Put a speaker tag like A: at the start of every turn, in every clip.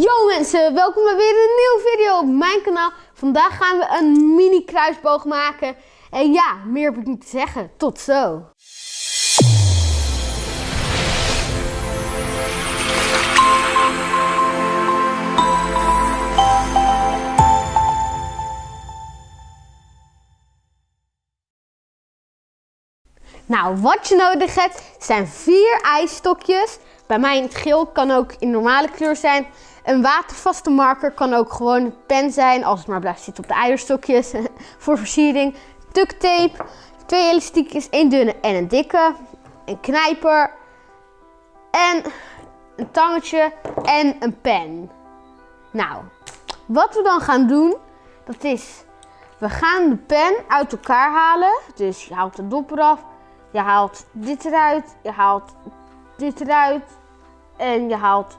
A: Yo mensen, welkom bij weer een nieuwe video op mijn kanaal. Vandaag gaan we een mini kruisboog maken. En ja, meer heb ik niet te zeggen. Tot zo. Nou, wat je nodig hebt zijn vier ijsstokjes. Bij mij in het geel kan ook in normale kleur zijn. Een watervaste marker kan ook gewoon een pen zijn, als het maar blijft zitten op de eierstokjes. voor versiering. Duct tape, twee elastiekjes, één dunne en een dikke. Een knijper. En een tangetje en een pen. Nou, wat we dan gaan doen, dat is... We gaan de pen uit elkaar halen. Dus je haalt de dop eraf. Je haalt dit eruit. Je haalt dit eruit. En je haalt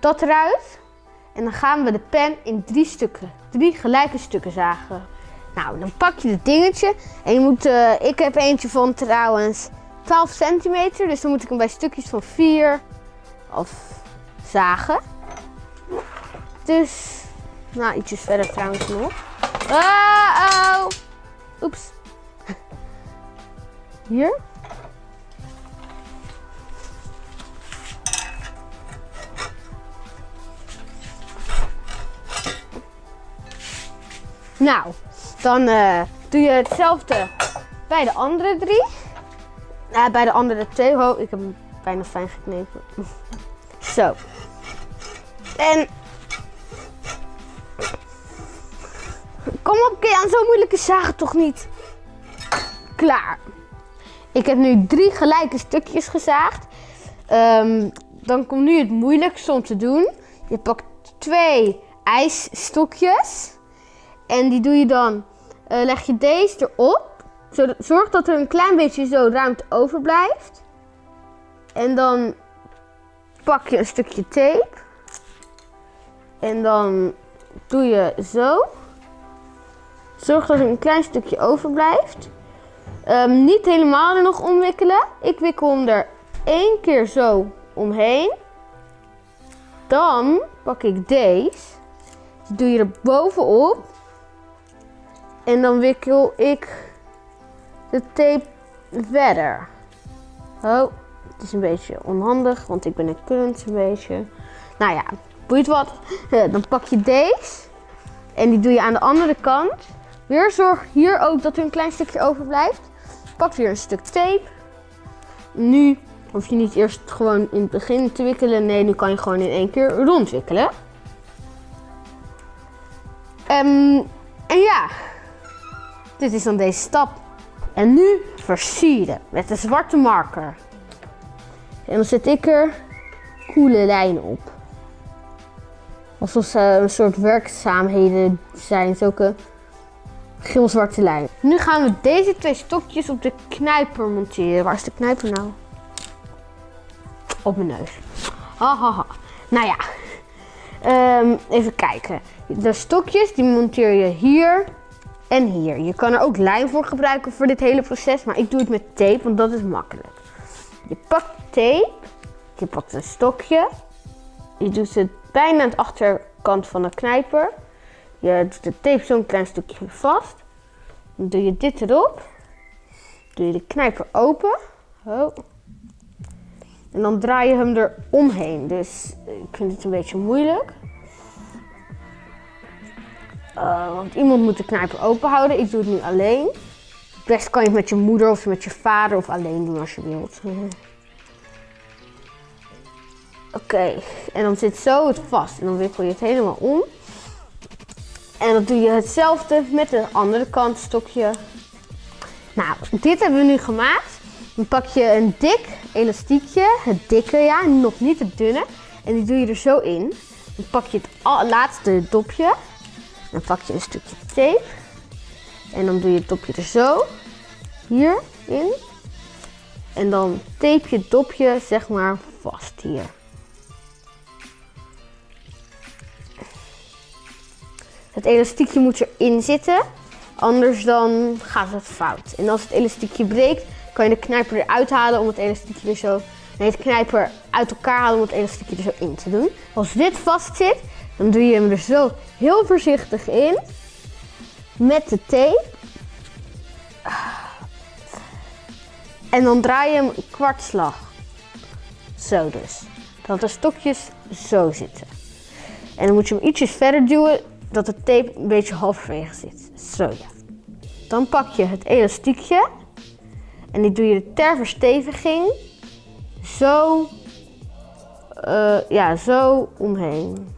A: dat eruit. En dan gaan we de pen in drie stukken, drie gelijke stukken zagen. Nou, dan pak je het dingetje. En je moet, uh, ik heb eentje van trouwens 12 centimeter. Dus dan moet ik hem bij stukjes van 4 of zagen. Dus, nou, ietsjes verder trouwens nog. Uh oh. Oeps. Hier. Nou, dan uh, doe je hetzelfde bij de andere drie. Uh, bij de andere twee. Oh, ik heb hem bijna fijn geknepen. Zo. En... Kom op, aan zo moeilijke zagen toch niet. Klaar. Ik heb nu drie gelijke stukjes gezaagd. Um, dan komt nu het moeilijkste om te doen. Je pakt twee ijsstokjes. En die doe je dan, uh, leg je deze erop. Zorg dat er een klein beetje zo ruimte overblijft. En dan pak je een stukje tape. En dan doe je zo. Zorg dat er een klein stukje overblijft. Um, niet helemaal er nog omwikkelen. Ik wikkel hem er één keer zo omheen. Dan pak ik deze. Die doe je er bovenop. En dan wikkel ik de tape verder. Oh, het is een beetje onhandig, want ik ben een kunst een beetje. Nou ja, boeit wat. Dan pak je deze. En die doe je aan de andere kant. Weer zorg hier ook dat er een klein stukje overblijft. Pak weer een stuk tape. Nu hoef je niet eerst gewoon in het begin te wikkelen. Nee, nu kan je gewoon in één keer rondwikkelen. Um, en ja, dit is dan deze stap. En nu versieren met de zwarte marker. En dan zet ik er koele lijnen op. Alsof ze een soort werkzaamheden zijn, zulke geel-zwarte lijnen. Nu gaan we deze twee stokjes op de knijper monteren. Waar is de knijper nou? Op mijn neus. Hahaha. Nou ja, um, even kijken. De stokjes die monteer je hier en hier. Je kan er ook lijm voor gebruiken voor dit hele proces, maar ik doe het met tape, want dat is makkelijk. Je pakt tape, je pakt een stokje, je doet het bijna aan de achterkant van de knijper. Je doet de tape zo'n klein stukje vast. Dan doe je dit erop. Doe je de knijper open. En dan draai je hem er omheen. Dus ik vind het een beetje moeilijk. Uh, want iemand moet de knijper open houden. Ik doe het nu alleen. Best kan je het met je moeder of met je vader of alleen doen als je wilt. Oké, en dan zit zo het vast. En dan wikkel je het helemaal om. En dan doe je hetzelfde met de andere kant stokje. Nou, dit hebben we nu gemaakt. Dan pak je een dik elastiekje, het dikke ja, nog niet het dunne. En die doe je er zo in. Dan pak je het laatste dopje. Dan pak je een stukje tape. En dan doe je het dopje er zo. Hier in. En dan tape je het dopje zeg maar vast hier. Het elastiekje moet erin zitten. Anders dan gaat het fout. En als het elastiekje breekt, kan je de knijper eruit halen om het elastiekje weer zo... Nee, knijper uit elkaar halen om het elastiekje er zo in te doen. Als dit vast zit, dan doe je hem er zo heel voorzichtig in. Met de tape. En dan draai je hem kwartslag. Zo dus. Dat de stokjes zo zitten. En dan moet je hem ietsjes verder duwen, dat de tape een beetje halverwege zit. Zo ja. Dan pak je het elastiekje en die doe je ter versteviging zo, uh, ja, zo omheen.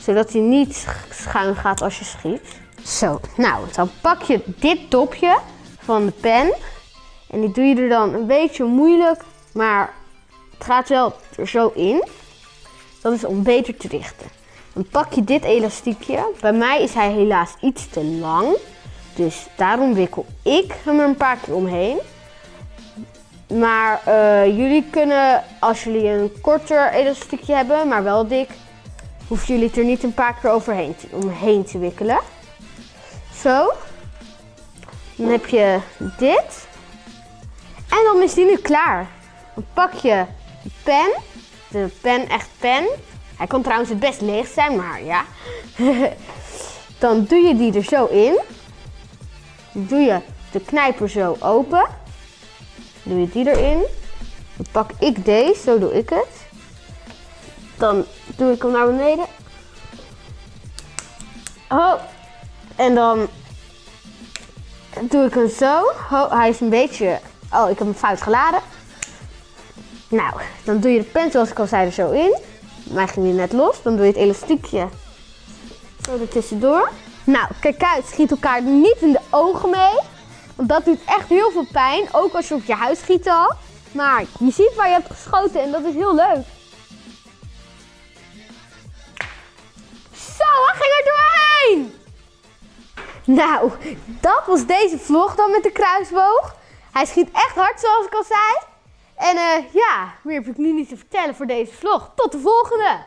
A: Zodat hij niet schuin gaat als je schiet. Zo, nou, dan pak je dit topje van de pen en die doe je er dan een beetje moeilijk, maar het gaat wel er zo in. Dat is om beter te richten. Dan pak je dit elastiekje. Bij mij is hij helaas iets te lang. Dus daarom wikkel ik hem er een paar keer omheen. Maar uh, jullie kunnen, als jullie een korter elastiekje hebben, maar wel dik, hoeven jullie het er niet een paar keer overheen te, omheen te wikkelen. Zo. Dan heb je dit. En dan is die nu klaar. Dan pak je de pen. De pen, echt pen. Hij kan trouwens het best leeg zijn, maar ja. dan doe je die er zo in. Dan doe je de knijper zo open. Dan doe je die erin. Dan pak ik deze, zo doe ik het. Dan doe ik hem naar beneden. Oh. En dan doe ik hem zo. Oh, hij is een beetje... Oh, ik heb hem fout geladen. Nou, dan doe je de pen zoals ik al zei er zo in. Mij ging die net los. Dan doe je het elastiekje zo er tussendoor. Nou, kijk uit, schiet elkaar niet in de ogen mee. Want dat doet echt heel veel pijn. Ook als je op je huis schiet al. Maar je ziet waar je hebt geschoten en dat is heel leuk. Nou, dat was deze vlog dan met de kruisboog. Hij schiet echt hard zoals ik al zei. En uh, ja, meer heb ik nu niet te vertellen voor deze vlog. Tot de volgende!